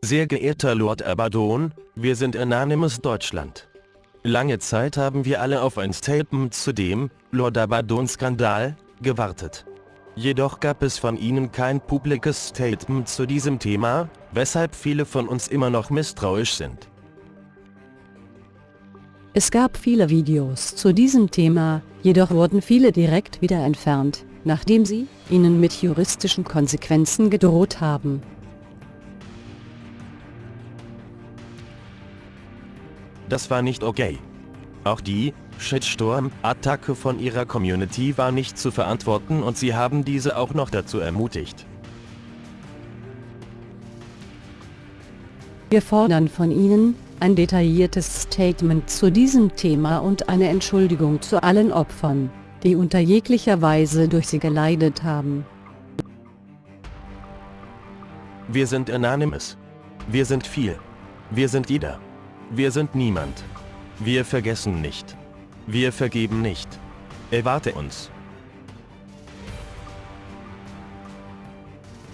Sehr geehrter Lord Abaddon, wir sind Anonymous Deutschland. Lange Zeit haben wir alle auf ein Statement zu dem Lord Abaddon-Skandal gewartet. Jedoch gab es von Ihnen kein publikes Statement zu diesem Thema, weshalb viele von uns immer noch misstrauisch sind. Es gab viele Videos zu diesem Thema, jedoch wurden viele direkt wieder entfernt, nachdem sie ihnen mit juristischen Konsequenzen gedroht haben. Das war nicht okay. Auch die Shitstorm-Attacke von ihrer Community war nicht zu verantworten und sie haben diese auch noch dazu ermutigt. Wir fordern von Ihnen, ein detailliertes Statement zu diesem Thema und eine Entschuldigung zu allen Opfern, die unter jeglicher Weise durch sie geleidet haben. Wir sind Anonymous. Wir sind viel. Wir sind jeder. Wir sind niemand. Wir vergessen nicht. Wir vergeben nicht. Erwarte uns.